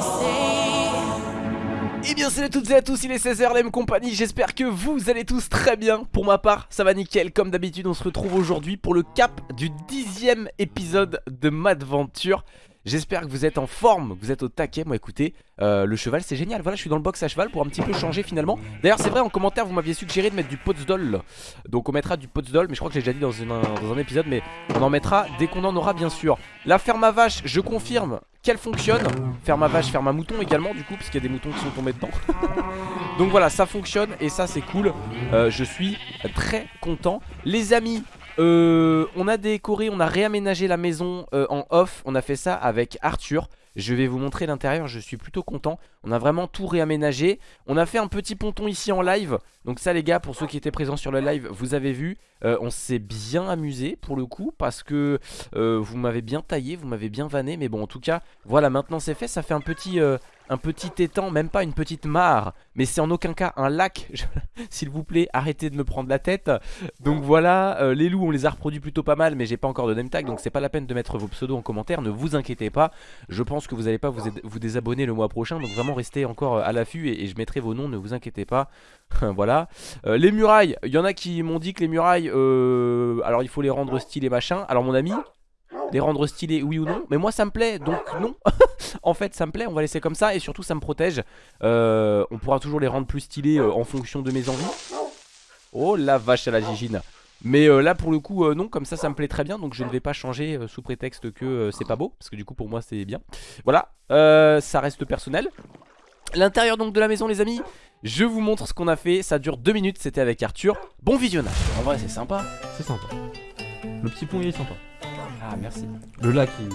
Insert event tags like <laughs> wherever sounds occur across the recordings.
say. Eh bien salut à toutes et à tous, il est 16h, la même compagnie, j'espère que vous allez tous très bien. Pour ma part, ça va nickel, comme d'habitude on se retrouve aujourd'hui pour le cap du dixième épisode de Madventure J'espère que vous êtes en forme, que vous êtes au taquet. Moi écoutez, euh, le cheval c'est génial. Voilà, je suis dans le box à cheval pour un petit peu changer finalement. D'ailleurs c'est vrai, en commentaire vous m'aviez suggéré de mettre du Potsdol. Donc on mettra du Potsdol, mais je crois que j'ai déjà dit dans, un épisode. Mais on en mettra dès qu'on en aura bien sûr. La ferme à vache, je confirme qu'elle fonctionne. Ferme à vache, ferme à mouton également du coup, parce qu'il y a des moutons qui sont tombés dedans. <laughs> Donc voilà, ça fonctionne et ça c'est cool. Euh, je suis très content. Les amis, euh, on a décoré, on a réaménagé la maison euh, en off. On a fait ça avec Arthur. Je vais vous montrer l'intérieur, je suis plutôt content. On a vraiment tout réaménagé. On a fait un petit ponton ici en live. Donc ça les gars, pour ceux qui étaient présents sur le live, vous avez vu. Euh, on s'est bien amusé pour le coup parce que vous m'avez bien taillé, vous m'avez bien vanné. Mais bon en tout cas, voilà maintenant c'est fait. Ça fait un petit un petit étang, même pas une petite mare, mais c'est en aucun cas un lac. <laughs> S'il vous plaît, arrêtez de me prendre la tête. Donc voilà, euh, les loups, on les a reproduits plutôt pas mal, mais j'ai pas encore de name tag, donc c'est pas la peine de mettre vos pseudos en commentaire. Ne vous inquiétez pas, je pense que vous n'allez pas vous, désabonner le mois prochain, donc vraiment restez encore euh, à l'affût et, je mettrai vos noms, ne vous inquiétez pas. <laughs> voilà. Euh, les murailles, il y en a qui m'ont dit que les murailles, alors il faut les rendre stylées machin. Alors mon ami, les rendre stylés oui ou non. Mais moi ça me plaît donc non. <laughs> En fait ça me plaît on va laisser comme ça et surtout ça me protège. Euh, On pourra toujours les rendre plus stylés euh, en fonction de mes envies. Oh la vache à la gigine. Mais euh, là pour le coup non comme ça ça me plaît très bien Donc je ne vais pas changer sous prétexte que c'est pas beau Parce que du coup pour moi c'est bien. Voilà ça reste personnel. L'intérieur donc de la maison les amis Je vous montre ce qu'on a fait. Ça dure deux minutes c'était avec Arthur. Bon visionnage. En vrai c'est sympa. C'est sympa. Le petit pont il est sympa ah merci. Le lac il...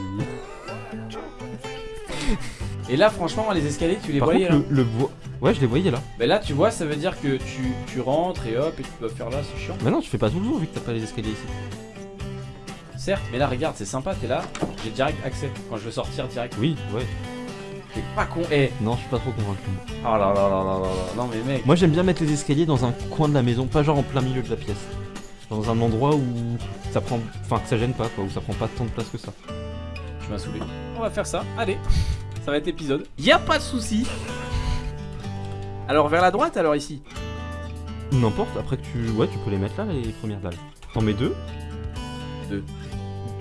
<laughs> Et là franchement les escaliers tu les voyais là le, Ouais je les voyais là. Mais là tu vois ça veut dire que tu, tu rentres et hop et tu dois faire là c'est chiant. Mais non tu fais pas tout le jour vu que t'as pas les escaliers ici. Certes mais là regarde c'est sympa t'es là J'ai direct accès quand je veux sortir direct. Oui ouais. T'es pas con eh. Non je suis pas trop convaincu. Oh là là là là là là Non mais mec. Moi j'aime bien mettre les escaliers dans un coin de la maison Pas genre en plein milieu de la pièce dans un endroit où ça prend, enfin que ça gêne pas quoi, où ça prend pas tant de place que ça. Tu m'as saoulé. On va faire ça, allez, ça va être épisode. Y a pas de souci. Alors vers la droite alors ici? N'importe, après que tu, ouais, tu peux les mettre là les premières dalles. T'en mets deux. Deux.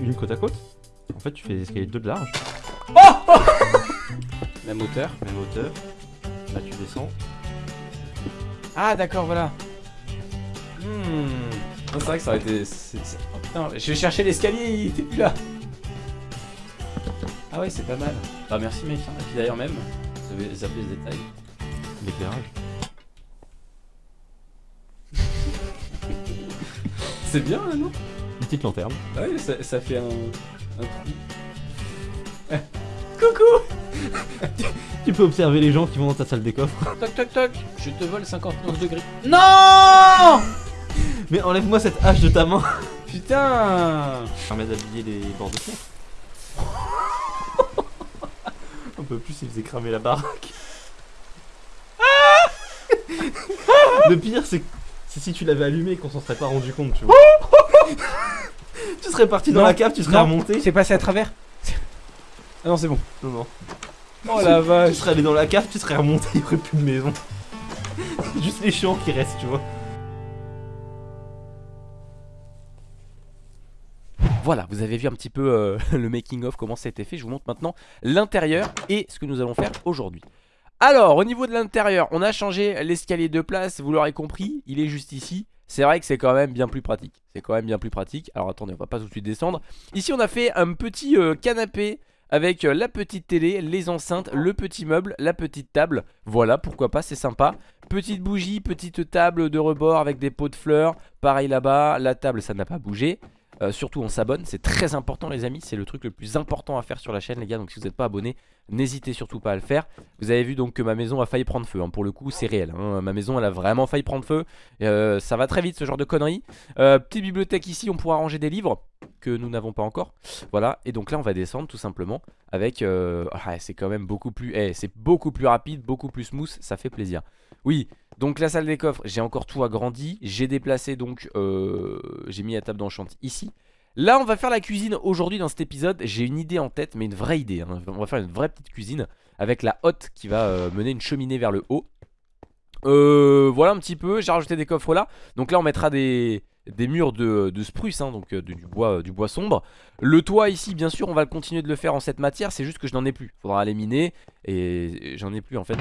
Une côte à côte. En fait, tu fais des escaliers deux de large. Oh <laughs> Même hauteur. Même hauteur. Là, tu descends. Ah d'accord, voilà. Hmm. C'est vrai que ça aurait été... Oh, putain, je vais chercher l'escalier, il était plus là. Ah ouais, c'est pas mal. Bah merci mec, hein. et puis d'ailleurs même, vous avez zappé les détails. L'éclairage. <laughs> c'est bien là, non? Une petite lanterne. Ah ouais, ça, fait un, un trou. <laughs> Coucou Tu peux observer les gens qui vont dans ta salle des coffres. Toc toc toc, je te vole 59 degrés. Non mais enlève-moi cette hache de ta main Putain Ça permet d'habiller les bords de fenêtre. <laughs> Un peu plus, il faisait cramer la baraque. Le pire, c'est si tu l'avais allumé et qu'on s'en serait pas rendu compte, tu vois. <laughs> tu serais parti dans la cave, tu serais remonté. C'est passé à travers. Ah non, c'est bon. Non, non. Oh la <laughs> vache. Tu serais allé dans la cave, tu serais remonté, il n'y aurait plus de maison. Juste les champs qui restent, tu vois. Voilà, vous avez vu un petit peu euh, <laughs> le making of, comment ça a été fait. Je vous montre maintenant l'intérieur et ce que nous allons faire aujourd'hui. Alors, au niveau de l'intérieur, on a changé l'escalier de place, vous l'aurez compris, il est juste ici. C'est vrai que c'est quand même bien plus pratique. C'est quand même bien plus pratique. Alors attendez, on va pas tout de suite descendre. Ici, on a fait un petit euh, canapé avec euh, la petite télé, les enceintes, le petit meuble, la petite table. Voilà, pourquoi pas, c'est sympa. Petite bougie, petite table de rebord avec des pots de fleurs. Pareil là-bas, la table, ça n'a pas bougé. Euh, surtout on s'abonne, c'est très important les amis, c'est le truc le plus important à faire sur la chaîne les gars, donc si vous n'êtes pas abonné, n'hésitez surtout pas à le faire. Vous avez vu donc que ma maison a failli prendre feu, hein. pour le coup c'est réel, hein. ma maison elle a vraiment failli prendre feu, euh, ça va très vite ce genre de conneries. Euh, petite bibliothèque ici, on pourra ranger des livres que nous n'avons pas encore, voilà, et donc là on va descendre tout simplement avec, ah, c'est quand même beaucoup plus, eh, c'est beaucoup plus rapide, beaucoup plus smooth, ça fait plaisir. Oui, Donc la salle des coffres, j'ai encore tout agrandi. J'ai déplacé donc, euh, j'ai mis la table d'enchant ici. Là on va faire la cuisine aujourd'hui dans cet épisode. J'ai une idée en tête, mais une vraie idée. hein. On va faire une vraie petite cuisine avec la hotte qui va euh, mener une cheminée vers le haut. Euh, voilà un petit peu, j'ai rajouté des coffres là. Donc là on mettra des, des murs de, spruce, hein, donc euh, du, bois, du bois sombre. Le toit ici, bien sûr, on va continuer de le faire en cette matière. C'est juste que je n'en ai plus. Faudra aller miner et j'en ai plus en fait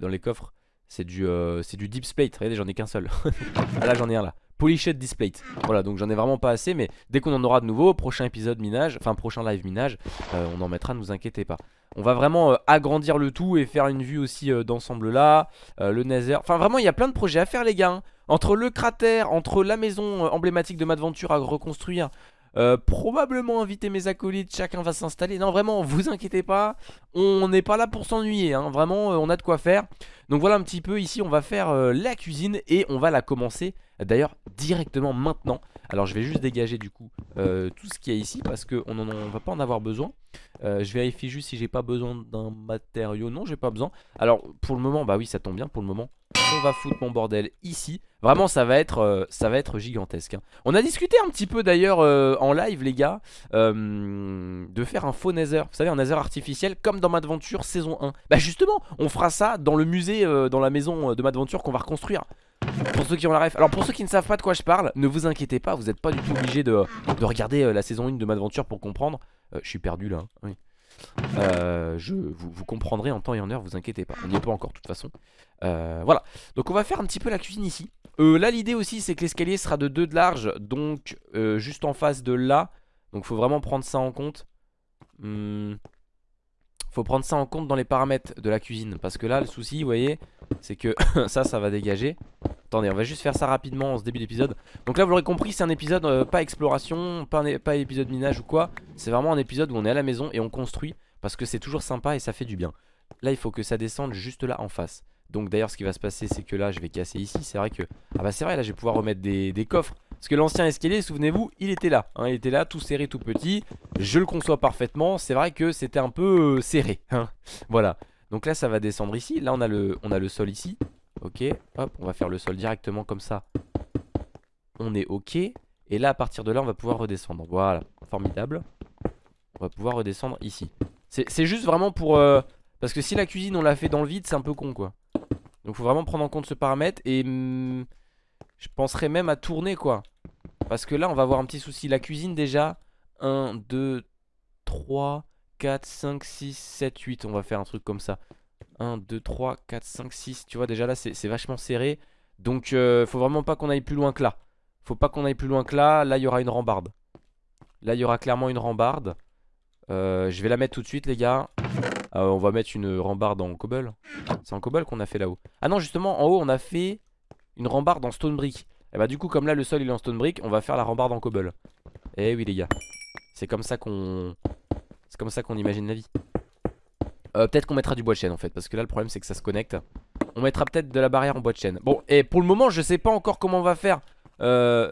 dans les coffres. C'est du, euh, du deep plate. Regardez, j'en ai qu'un seul. <laughs> ah là, j'en ai un là. Polished Displate. Voilà, donc j'en ai vraiment pas assez, mais dès qu'on en aura de nouveau, prochain épisode minage, enfin prochain live minage, euh, on en mettra, ne vous inquiétez pas. On va vraiment euh, agrandir le tout et faire une vue aussi d'ensemble là, le Nether. Enfin vraiment, il y a plein de projets à faire les gars. hein. Entre le cratère, entre la maison emblématique de Madventure à reconstruire, euh, probablement inviter mes acolytes, chacun va s'installer. Non vraiment, vous inquiétez pas, on n'est pas là pour s'ennuyer, hein. vraiment euh, on a de quoi faire. Donc voilà un petit peu, ici on va faire euh, la cuisine et on va la commencer d'ailleurs directement maintenant. Alors je vais juste dégager du coup tout ce qu'il y a ici parce qu'on ne va pas en avoir besoin. Je vérifie juste si j'ai pas besoin d'un matériau. Non, j'ai pas besoin. Alors pour le moment, bah oui, ça tombe bien. Pour le moment, on va foutre mon bordel ici. Vraiment, ça va être, euh, gigantesque. hein. On a discuté un petit peu d'ailleurs euh, en live, les gars, euh, de faire un faux nether. Vous savez, un nether artificiel comme dans Madventure saison 1. Bah justement, on fera ça dans le musée, dans la maison de Madventure qu'on va reconstruire. Pour ceux qui ont la ref. Alors pour ceux qui ne savent pas de quoi je parle, ne vous inquiétez pas, vous n'êtes pas du tout obligé de, de regarder la saison 1 de Madventure pour comprendre. Je suis perdu là. hein. Oui. Euh, je, vous, comprendrez en temps et en heure, vous inquiétez pas. On n'y est pas encore de toute façon. Euh, voilà. Donc on va faire un petit peu la cuisine ici. Euh, là l'idée aussi c'est que l'escalier sera de 2 de large. Donc juste en face de là. Donc faut vraiment prendre ça en compte. Hmm. Faut prendre ça en compte dans les paramètres de la cuisine. Parce que là le souci vous voyez c'est que <laughs> ça ça va dégager. Attendez on va juste faire ça rapidement en ce début d'épisode. Donc là vous l'aurez compris c'est un épisode euh, pas exploration, pas, épisode minage ou quoi. C'est vraiment un épisode où on est à la maison et on construit. Parce que c'est toujours sympa et ça fait du bien. Là il faut que ça descende juste là en face. Donc d'ailleurs ce qui va se passer c'est que là je vais casser ici C'est vrai que... Ah bah c'est vrai là je vais pouvoir remettre des, des coffres Parce que l'ancien escalier souvenez-vous il était là hein, Il était là tout serré tout petit Je le conçois parfaitement C'est vrai que c'était un peu euh, serré hein. Voilà Donc là ça va descendre ici Là on a le, on a le sol ici Ok hop on va faire le sol directement comme ça. On est ok. Et là à partir de là on va pouvoir redescendre. Voilà formidable. On va pouvoir redescendre ici. C'est juste vraiment pour... euh, parce que si la cuisine on l'a fait dans le vide c'est un peu con quoi. Donc faut vraiment prendre en compte ce paramètre Et hum, je penserais même à tourner quoi. Parce que là on va avoir un petit souci. La cuisine déjà 1, 2, 3, 4, 5, 6, 7, 8 On va faire un truc comme ça 1, 2, 3, 4, 5, 6 Tu vois déjà là c'est vachement serré Donc euh, faut vraiment pas qu'on aille plus loin que là Faut pas qu'on aille plus loin que là Là il y aura une rambarde Là il y aura clairement une rambarde Euh, Je vais la mettre tout de suite les gars euh, on va mettre une rambarde en cobble. C'est en cobble qu'on a fait là-haut. Ah non, justement, en haut, on a fait une rambarde en stone brick. Et bah, du coup, comme là, le sol il est en stone brick, on va faire la rambarde en cobble. Eh oui, les gars. C'est comme ça qu'on. C'est comme ça qu'on imagine la vie. Euh, peut-être qu'on mettra du bois de chêne en fait. Parce que là, le problème, c'est que ça se connecte. On mettra peut-être de la barrière en bois de chêne. Bon, et pour le moment, je sais pas encore comment on va faire. Euh,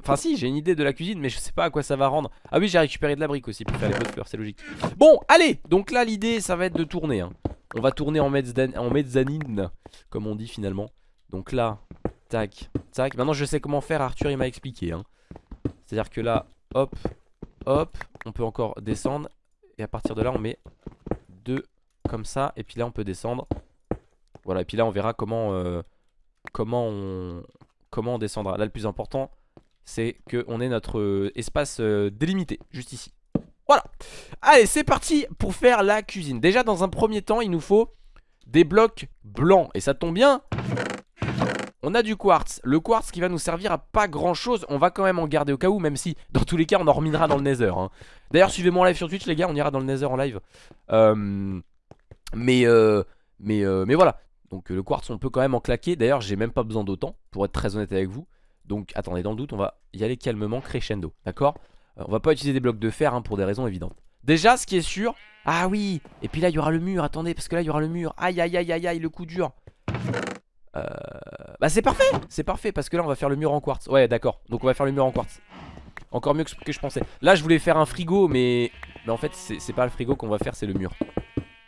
Enfin, si, j'ai une idée de la cuisine, mais je sais pas à quoi ça va rendre. Ah oui, j'ai récupéré de la brique aussi pour faire les pots c'est logique. Bon, allez Donc là, l'idée, ça va être de tourner. hein. On va tourner en, mezzan- en mezzanine, comme on dit finalement. Donc là, tac, tac. Maintenant, je sais comment faire, Arthur, il m'a expliqué. hein. C'est-à-dire que là, hop, hop, on peut encore descendre. Et à partir de là, on met comme ça. Et puis là, on peut descendre. Voilà, et puis là, on verra comment, euh, comment, on, comment on descendra. Là, le plus important, c'est qu'on ait notre euh, espace euh, délimité, juste ici. Voilà. Allez, c'est parti pour faire la cuisine. Déjà, dans un premier temps, il nous faut des blocs blancs. Et ça tombe bien. On a du quartz. Le quartz qui va nous servir à pas grand chose. On va quand même en garder au cas où, même si dans tous les cas, on en reminera dans le nether. hein. D'ailleurs, suivez-moi en live sur Twitch, les gars. On ira dans le nether en live. Euh, mais, euh, mais, euh, mais voilà. Donc, le quartz, on peut quand même en claquer. D'ailleurs, j'ai même pas besoin d'autant, pour être très honnête avec vous. Donc, attendez, dans le doute, on va y aller calmement, crescendo. D'accord? Euh, On va pas utiliser des blocs de fer hein, pour des raisons évidentes. Déjà, ce qui est sûr. Ah oui Et puis là, il y aura le mur. Attendez, parce que là, il y aura le mur. Aïe, aïe, aïe, aïe, aïe, le coup dur. Euh, Bah, c'est parfait C'est parfait, parce que là, on va faire le mur en quartz. Ouais, d'accord. Donc, on va faire le mur en quartz. Encore mieux que je pensais. Là, je voulais faire un frigo, mais. Mais en fait, c'est pas le frigo qu'on va faire, c'est le mur.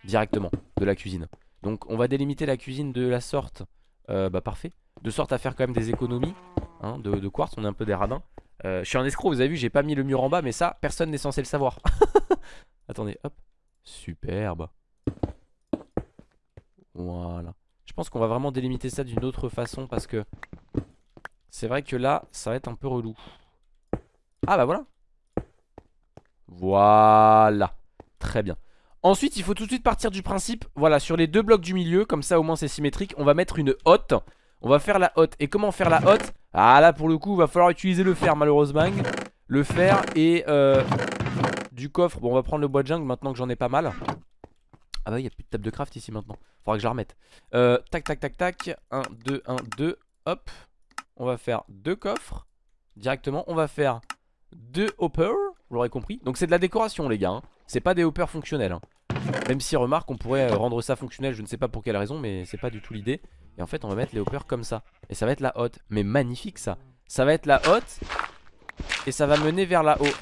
Directement, de la cuisine. Donc, on va délimiter la cuisine de la sorte. euh, Bah parfait. De sorte à faire quand même des économies hein, de, de quartz, on est un peu des radins. Euh, je suis un escroc, vous avez vu, j'ai pas mis le mur en bas, mais ça, personne n'est censé le savoir. <laughs> Attendez, hop. Superbe. Voilà. Je pense qu'on va vraiment délimiter ça d'une autre façon parce que c'est vrai que là, ça va être un peu relou. Ah bah voilà. Voilà. Très bien. Ensuite, il faut tout de suite partir du principe, voilà, sur les deux blocs du milieu, comme ça au moins c'est symétrique, on va mettre une hotte. On va faire la hotte. Et comment faire la hotte? Ah là, pour le coup, il va falloir utiliser le fer, malheureusement. Le fer et euh, du coffre. Bon, on va prendre le bois de jungle maintenant que j'en ai pas mal. Ah bah, il n'y a plus de table de craft ici maintenant. Faudra que je la remette. Euh, tac, tac, tac, tac. 1, 2, 1, 2. Hop. On va faire deux coffres. Directement, on va faire deux hoppers. Vous l'aurez compris. Donc, c'est de la décoration, les gars. Hein. C'est pas des hoppers fonctionnels. Hein. Même si, remarque, on pourrait rendre ça fonctionnel. Je ne sais pas pour quelle raison, mais c'est pas du tout l'idée. Et en fait on va mettre les hoppers comme ça Et ça va être la hotte Mais magnifique ça Ça va être la hotte Et ça va mener vers la haut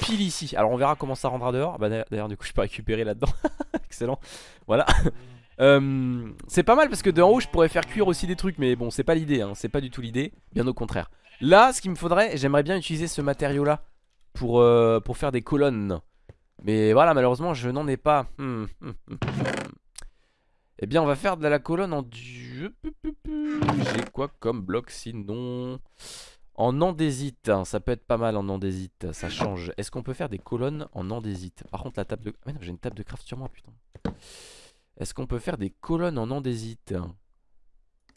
Pile ici. Alors on verra comment ça rendra dehors. Bah d'ailleurs du coup je peux récupérer là-dedans. <laughs> Excellent. Voilà. <laughs> Euh, C'est pas mal parce que de en haut je pourrais faire cuire aussi des trucs Mais bon c'est pas l'idée hein. C'est pas du tout l'idée. Bien au contraire. Là ce qu'il me faudrait J'aimerais bien utiliser ce matériau là pour, euh, pour faire des colonnes. Mais voilà malheureusement je n'en ai pas. Hmm, hmm, hmm, eh bien on va faire de la colonne en J'ai quoi comme bloc sinon? En andésite hein, Ça peut être pas mal en andésite Ça change. Est-ce qu'on peut faire des colonnes en andésite? Par contre la table de... Ah j'ai une table de craft sur moi putain. Est-ce qu'on peut faire des colonnes en andésite?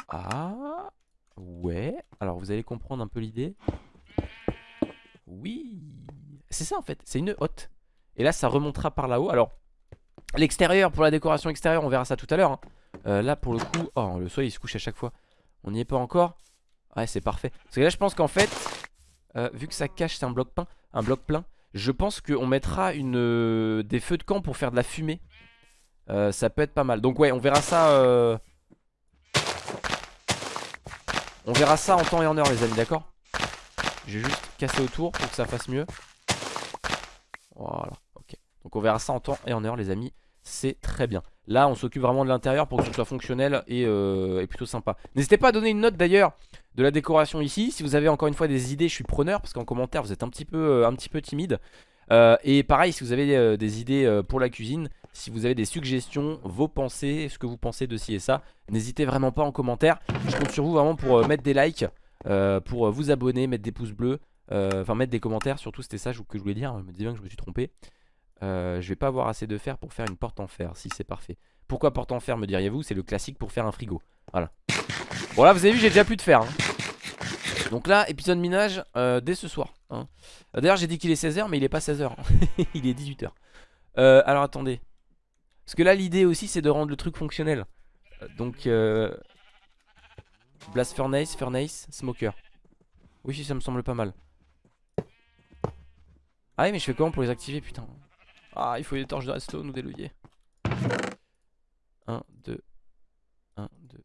Ah Ouais. Alors vous allez comprendre un peu l'idée? Oui. C'est ça en fait. C'est une hotte. Et là ça remontera par là-haut. Alors L'extérieur, pour la décoration extérieure, on verra ça tout à l'heure. Hein. Euh, là, pour le coup... Oh, le soleil, il se couche à chaque fois. On n'y est pas encore Ouais, c'est parfait. Parce que là, je pense qu'en fait, euh, vu que ça cache, c'est un bloc plein, un bloc plein, je pense qu'on mettra euh, des feux de camp pour faire de la fumée. ça peut être pas mal. Donc ouais, on verra ça... On verra ça en temps et en heure, les amis, d'accord? Je vais juste casser autour pour que ça fasse mieux. Voilà, ok. Donc on verra ça en temps et en heure, les amis c'est très bien. Là, on s'occupe vraiment de l'intérieur pour que ce soit fonctionnel euh, et, plutôt sympa. N'hésitez pas à donner une note d'ailleurs de la décoration ici. Si vous avez encore une fois des idées, je suis preneur parce qu'en commentaire, vous êtes un petit peu, euh, timide. Euh, et pareil, si vous avez des idées pour la cuisine, si vous avez des suggestions, vos pensées, ce que vous pensez de ci et ça, n'hésitez vraiment pas en commentaire. Je compte sur vous vraiment pour mettre des likes, pour vous abonner, mettre des pouces bleus, enfin mettre des commentaires. Surtout, c'était ça que je voulais dire. Je me bien que je me suis trompé. Euh, je vais pas avoir assez de fer pour faire une porte en fer Si c'est parfait. Pourquoi porte en fer me diriez-vous? C'est le classique pour faire un frigo. Voilà. Bon là vous avez vu j'ai déjà plus de fer hein. Donc là épisode minage euh, dès ce soir hein. Euh, d'ailleurs j'ai dit qu'il est 16h mais il est pas 16h <laughs> Il est 18h Alors attendez. Parce que là l'idée aussi c'est de rendre le truc fonctionnel. Donc Blast Furnace, Furnace, Smoker. Oui ça me semble pas mal. Ah oui mais je fais comment pour les activer? Putain ah, il faut des torches de redstone ou des leviers. 1, 2. 1, 2.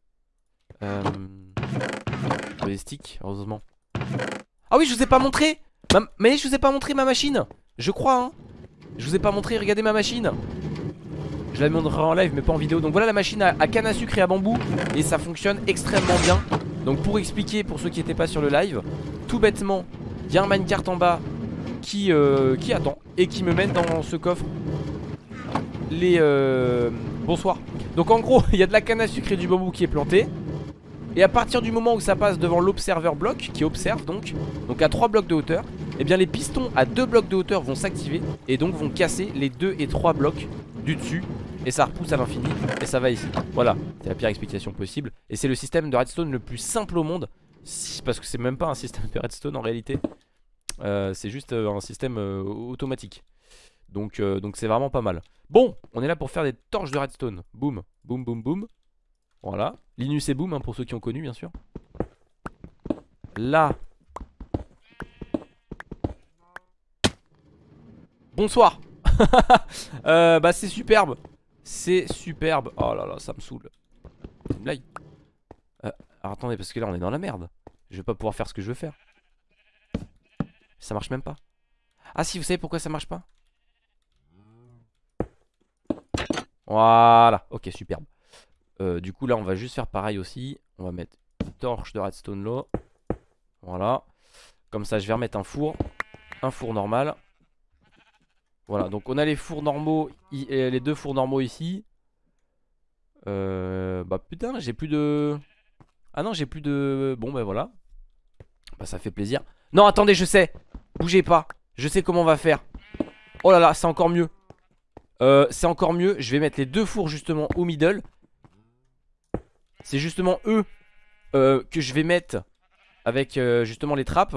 Euh... Des sticks, heureusement. Ah oui, je vous ai pas montré Mais je vous ai pas montré ma machine Je crois, hein Je vous ai pas montré, regardez ma machine Je la montrerai en live, mais pas en vidéo. Donc voilà la machine à, canne à sucre et à bambou. Et ça fonctionne extrêmement bien. Donc pour expliquer, pour ceux qui n'étaient pas sur le live, tout bêtement, il y a un minecart en bas qui, euh, qui attend et qui me mène dans ce coffre les... Euh... Bonsoir. Donc en gros, <laughs> il y a de la canne à sucre et du bambou qui est planté. Et à partir du moment où ça passe devant l'observeur bloc, qui observe donc, donc à 3 blocs de hauteur, et eh bien les pistons à 2 blocs de hauteur vont s'activer et donc vont casser les 2 et 3 blocs du dessus. Et ça repousse à l'infini et ça va ici. Voilà, c'est la pire explication possible. Et c'est le système de redstone le plus simple au monde. Parce que c'est même pas un système de redstone en réalité. Euh, c'est juste euh, un système euh, automatique. Donc c'est vraiment pas mal. Bon, on est là pour faire des torches de redstone. Boum, boum, boum, boum. Voilà. Linus et boom hein, pour ceux qui ont connu bien sûr. Là. Bonsoir. <laughs> bah c'est superbe. C'est superbe. Oh là là, ça me saoule. Alors attendez, parce que là on est dans la merde. Je vais pas pouvoir faire ce que je veux faire. Ça marche même pas. Ah si, vous savez pourquoi ça marche pas? Voilà, ok, superbe. Euh, du coup là on va juste faire pareil aussi. On va mettre une torche de redstone là. Voilà. Comme ça je vais remettre un four. Un four normal. Voilà, donc on a les fours normaux, les deux fours normaux ici. Euh, bah putain, j'ai plus de... Ah non, j'ai plus de... Bon bah voilà. Bah ça fait plaisir. Non, attendez, je sais. Bougez pas. Je sais comment on va faire. Oh là là, c'est encore mieux. Euh, c'est encore mieux. Je vais mettre les deux fours justement au middle. C'est justement eux euh, que je vais mettre avec euh, justement les trappes.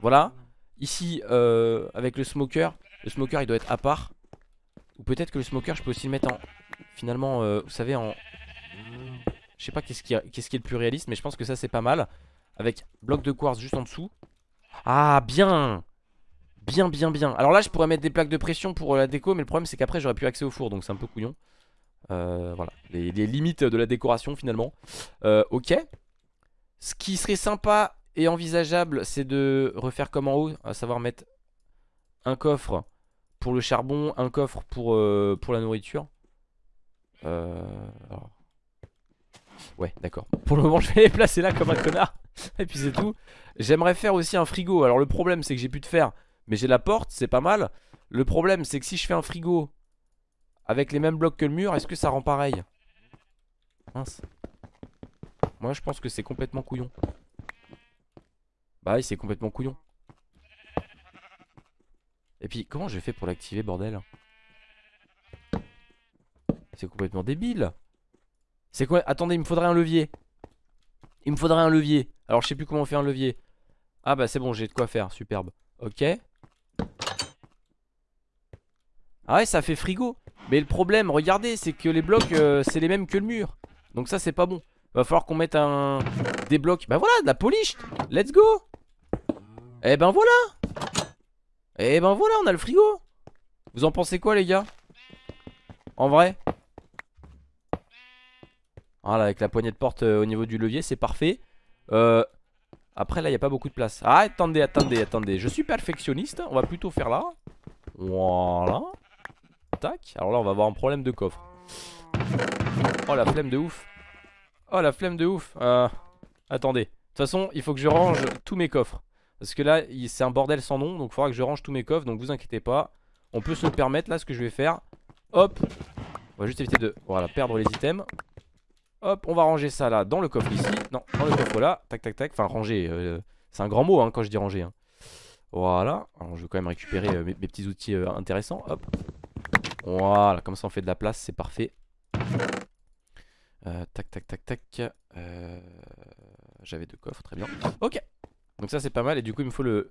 Voilà. Ici, avec le smoker. Le smoker il doit être à part Ou peut-être que le smoker je peux aussi le mettre en Finalement vous savez en Je sais pas qu'est-ce qui, est le plus réaliste Mais je pense que ça c'est pas mal Avec bloc de quartz juste en dessous Ah bien Bien bien bien Alors là je pourrais mettre des plaques de pression pour euh, la déco Mais le problème c'est qu'après j'aurais plus accès au four Donc c'est un peu couillon euh, Voilà les, limites de la décoration finalement euh, Ok Ce qui serait sympa et envisageable c'est de refaire comme en haut À savoir mettre un coffre pour le charbon, un coffre pour, la nourriture. Ouais, d'accord. Pour le moment, je vais les placer là comme un connard. <laughs> Et puis c'est tout. J'aimerais faire aussi un frigo. Alors le problème, c'est que j'ai plus de fer. Mais j'ai la porte, c'est pas mal. Le problème, c'est que si je fais un frigo avec les mêmes blocs que le mur, est-ce que ça rend pareil? Mince. Moi, je pense que c'est complètement couillon. Bah oui, c'est complètement couillon. Et puis, comment je fais pour l'activer, bordel? C'est complètement débile. C'est quoi? Attendez, il me faudrait un levier. Il me faudrait un levier. Alors, je sais plus comment on fait un levier. Ah bah c'est bon, j'ai de quoi faire, superbe. Ok. Ah ouais, ça fait frigo. Mais le problème, regardez, c'est que les blocs, euh, c'est les mêmes que le mur. Donc ça, c'est pas bon. Va falloir qu'on mette un... Des blocs. Bah voilà, de la polish. Let's go. Eh ben voilà. Eh ben voilà, on a le frigo Vous en pensez quoi les gars? En vrai? Voilà, avec la poignée de porte euh, au niveau du levier, c'est parfait. Euh, après là, il a pas beaucoup de place. Ah, attendez, attendez, attendez. Je suis perfectionniste, on va plutôt faire là. Voilà. Tac. Alors là, on va avoir un problème de coffre. Oh, la flemme de ouf. Oh, la flemme de ouf. Euh, attendez. De toute façon, il faut que je range tous mes coffres. Parce que là, c'est un bordel sans nom. Donc il faudra que je range tous mes coffres. Donc vous inquiétez pas. On peut se le permettre là, ce que je vais faire. Hop. On va juste éviter de perdre les items. Hop, on va ranger ça là dans le coffre ici. Non, dans le coffre là. Tac, tac, tac. Enfin, ranger. Euh, c'est un grand mot hein, quand je dis ranger. Hein. Voilà. Je vais quand même récupérer euh, mes, petits outils euh, intéressants. Hop. Voilà. Comme ça, on fait de la place. C'est parfait. tac, tac, tac, tac. J'avais deux coffres. Très bien. Ok. Donc ça c'est pas mal et du coup il me faut le,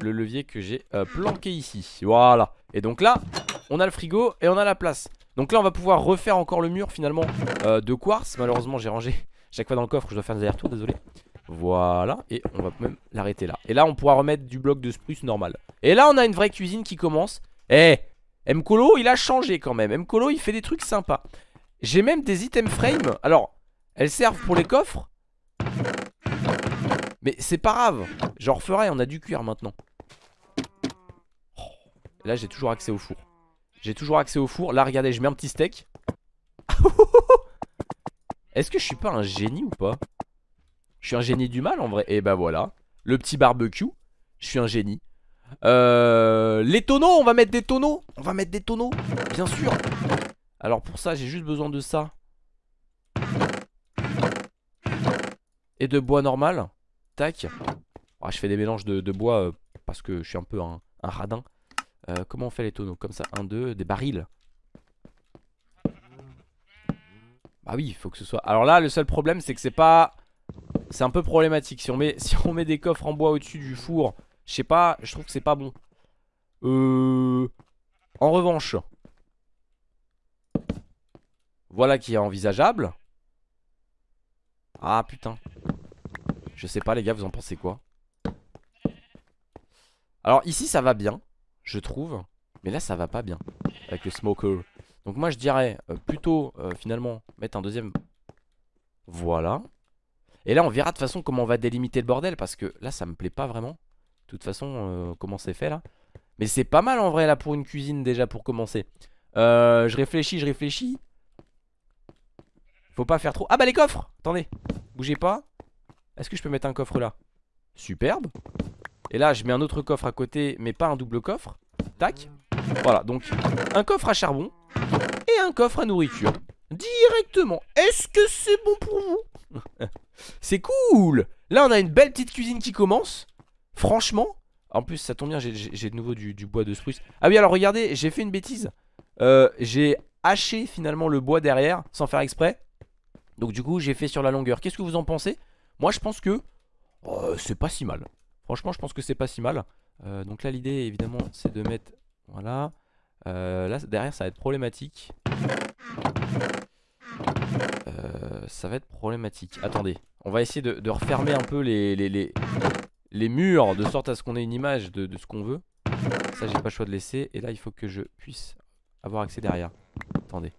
le levier que j'ai euh, planqué ici Voilà Et donc là on a le frigo et on a la place Donc là on va pouvoir refaire encore le mur finalement euh, de quartz Malheureusement j'ai rangé <laughs> chaque fois dans le coffre je dois faire des allers-retours désolé Voilà et on va même l'arrêter là Et là on pourra remettre du bloc de spruce normal Et là on a une vraie cuisine qui commence Eh Mkolo il a changé quand même. Mkolo il fait des trucs sympas. J'ai même des items frame. Alors elles servent pour les coffres. Mais c'est pas grave. J'en referai, on a du cuir maintenant. Oh. Là j'ai toujours accès au four. J'ai toujours accès au four. Là regardez je mets un petit steak. <laughs> Est-ce que je suis pas un génie ou pas? Je suis un génie du mal en vrai. Et bah voilà. Le petit barbecue. Je suis un génie euh, Les tonneaux on va mettre des tonneaux On va mettre des tonneaux Bien sûr Alors pour ça j'ai juste besoin de ça Et de bois normal Tac. Ah, je fais des mélanges de, bois euh, parce que je suis un peu un, radin. Euh, comment on fait les tonneaux Comme ça, un, deux, des barils. Bah oui, il faut que ce soit... Alors là, le seul problème, c'est que c'est pas... C'est un peu problématique. Si on met, <laughs> si on met des coffres en bois au-dessus du four, je sais pas, je trouve que c'est pas bon. Euh... En revanche... Voilà qui est envisageable. Ah putain. Je sais pas les gars, vous en pensez quoi? Alors ici ça va bien, je trouve. Mais là ça va pas bien avec le smoker. Donc moi je dirais euh, plutôt euh, finalement mettre un deuxième. Voilà. Et là on verra de toute façon comment on va délimiter le bordel parce que là ça me plaît pas vraiment. De toute façon euh, comment c'est fait là. Mais c'est pas mal en vrai là pour une cuisine déjà pour commencer. je réfléchis, je réfléchis. Faut pas faire trop. Ah bah les coffres Attendez, bougez pas. Est-ce que je peux mettre un coffre là? Superbe. Et là, je mets un autre coffre à côté, mais pas un double coffre. Tac. Voilà, donc un coffre à charbon et un coffre à nourriture. Directement. Est-ce que c'est bon pour vous? <laughs> C'est cool Là, on a une belle petite cuisine qui commence. Franchement. En plus, ça tombe bien, j'ai de nouveau du, bois de spruce. Ah oui, alors regardez, j'ai fait une bêtise. Euh, j'ai haché finalement le bois derrière, sans faire exprès. Donc du coup, j'ai fait sur la longueur. Qu'est-ce que vous en pensez? Moi, je pense que oh, c'est pas si mal. Franchement, je pense que c'est pas si mal. Euh, donc là, l'idée, évidemment, c'est de mettre... Voilà. Euh, là, derrière, ça va être problématique. Ça va être problématique. Attendez, on va essayer de, refermer un peu les, murs de sorte à ce qu'on ait une image de, ce qu'on veut. Ça, j'ai pas le choix de laisser. Et là, il faut que je puisse avoir accès derrière. Attendez.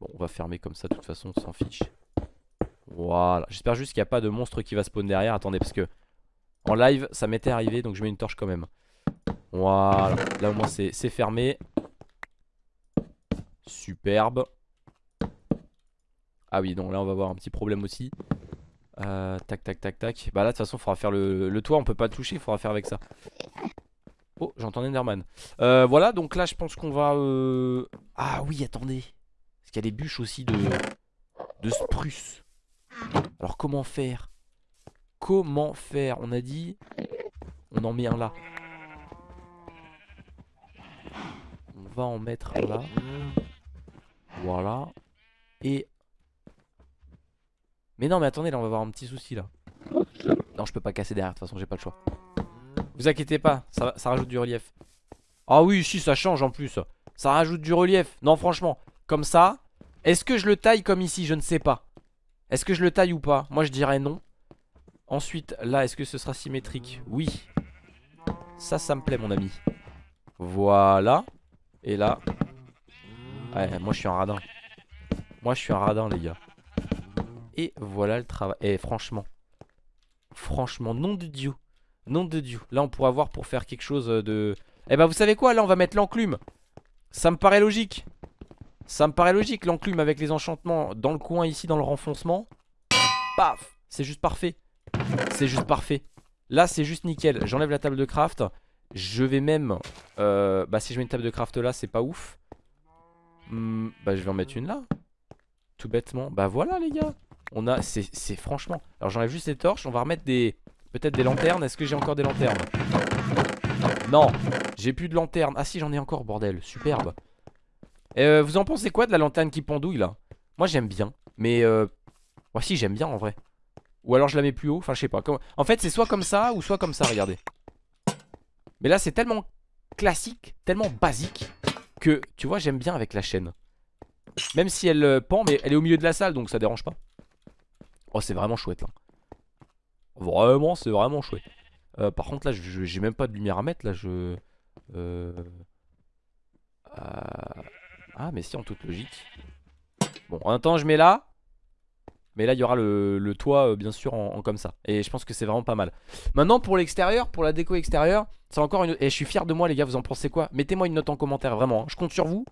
Bon, on va fermer comme ça, de toute façon, on s'en fiche. Voilà. J'espère juste qu'il n'y a pas de monstre qui va spawn derrière. Attendez, parce que en live, ça m'était arrivé, donc je mets une torche quand même. Voilà. Là, au moins, c'est fermé. Superbe. Ah oui, donc là on va avoir un petit problème aussi. Euh, tac, tac, tac, tac. Bah là, de toute façon, il faudra faire le, toit. On peut pas le toucher, il faudra faire avec ça. Oh, j'entends Enderman. Euh, voilà, donc là, je pense qu'on va... Euh... Ah oui, attendez. Parce qu'il y a des bûches aussi de, de spruce. Alors, comment faire? Comment faire? On a dit... On en met un là. On va en mettre un là. Voilà. Et mais non mais attendez là on va avoir un petit souci là. Non je peux pas casser derrière de toute façon j'ai pas le choix. Vous inquiétez pas ça, ça rajoute du relief. Ah oui si ça change en plus. Ça rajoute du relief. Non franchement Comme ça Est-ce que je le taille comme ici? Je ne sais pas. Est-ce que je le taille ou pas? Moi je dirais non. Ensuite là est-ce que ce sera symétrique? Oui. Ça ça me plaît mon ami. Voilà. Et là Ouais moi je suis un radin. Moi je suis un radin les gars et voilà le travail. Et franchement, franchement, nom de Dieu. Nom de Dieu. Là, on pourra voir pour faire quelque chose de... Eh ben, vous savez quoi? Là, on va mettre l'enclume. Ça me paraît logique. Ça me paraît logique, l'enclume avec les enchantements dans le coin ici, dans le renfoncement. Paf C'est juste parfait. C'est juste parfait. Là, c'est juste nickel. J'enlève la table de craft. Je vais même... Euh, bah, si je mets une table de craft là, c'est pas ouf. Hmm, bah, je vais en mettre une là. Tout bêtement. Bah, voilà, les gars. On a, c'est franchement. Alors j'enlève juste les torches, on va remettre des Peut-être des lanternes, est-ce que j'ai encore des lanternes? Non, j'ai plus de lanternes Ah si j'en ai encore bordel, superbe. Euh, Vous en pensez quoi de la lanterne qui pendouille là? Moi j'aime bien, mais euh... Si j'aime bien en vrai. Ou alors je la mets plus haut, enfin je sais pas. En fait c'est soit comme ça ou soit comme ça, regardez. Mais là c'est tellement classique, tellement basique Que tu vois j'aime bien avec la chaîne. Même si elle euh, pend, mais elle est au milieu de la salle donc ça dérange pas Oh c'est vraiment chouette là. Vraiment c'est vraiment chouette. Euh, Par contre là j'ai même pas de lumière à mettre là je euh, Ah mais si en toute logique. Bon en attendant je mets là. Mais là il y aura le, toit euh, bien sûr en, comme ça. Et je pense que c'est vraiment pas mal. Maintenant pour l'extérieur, pour la déco extérieure C'est encore une... Et je suis fier de moi les gars, vous en pensez quoi? Mettez-moi une note en commentaire vraiment hein. Je compte sur vous.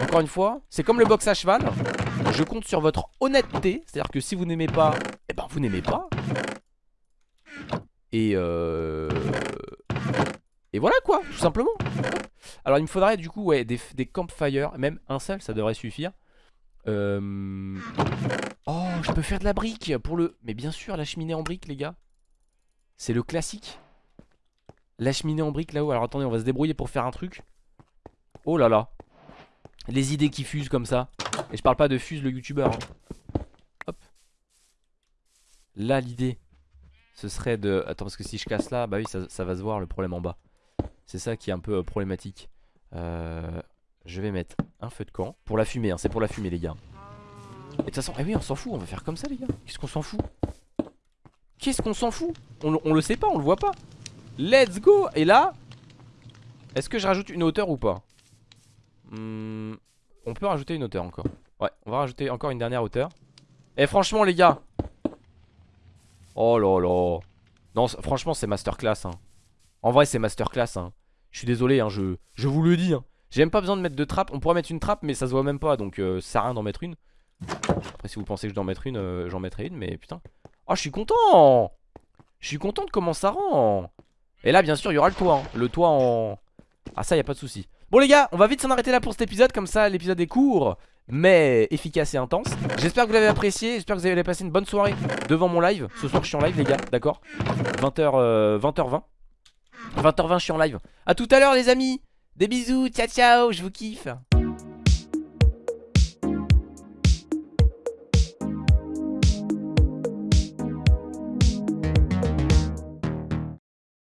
Encore une fois, c'est comme le box à cheval je compte sur votre honnêteté. C'est-à-dire que si vous n'aimez pas, eh ben vous n'aimez pas. Et euh... Et voilà quoi, tout simplement. Alors il me faudrait du coup des, des campfires, même un seul ça devrait suffire. Euh... Oh, je peux faire de la brique pour le... Mais bien sûr, la cheminée en brique les gars. C'est le classique. La cheminée en brique là-haut. Alors attendez, on va se débrouiller pour faire un truc. Oh là là. Les idées qui fusent comme ça. Et je parle pas de Fuse le youtubeur. Hein. Hop. Là l'idée ce serait de... Attends parce que si je casse là, bah oui ça, va se voir le problème en bas. C'est ça qui est un peu euh, problématique. Euh, je vais mettre un feu de camp. Pour la fumée, hein, c'est pour la fumée les gars. Et de toute façon, eh oui on s'en fout, on va faire comme ça les gars. Qu'est-ce qu'on s'en fout? Qu'est-ce qu'on s'en fout? On, on, le sait pas, on le voit pas. Let's go Et là, est-ce que je rajoute une hauteur ou pas? Hmm, On peut rajouter une hauteur encore. Ouais, on va rajouter encore une dernière hauteur. Et franchement, les gars. Oh là là. Non, franchement, c'est masterclass. Hein. En vrai, c'est masterclass. Hein. Je suis désolé, hein, je, je vous le dis. Hein. J'ai même pas besoin de mettre de trappe. On pourrait mettre une trappe, mais ça se voit même pas. Donc, euh, ça sert à rien d'en mettre une. Après si vous pensez que je dois en mettre une, euh, j'en mettrai une mais putain. Oh je suis content Je suis content de comment ça rend Et là bien sûr il y aura le toit hein. Le toit en... Ah ça y a pas de souci. Bon les gars on va vite s'en arrêter là pour cet épisode Comme ça l'épisode est court mais efficace et intense. J'espère que vous l'avez apprécié, j'espère que vous avez passé une bonne soirée devant mon live. Ce soir je suis en live les gars, d'accord? 20h, 20h20 20h20 je suis en live. A tout à l'heure les amis! Des bisous, ciao ciao, je vous kiffe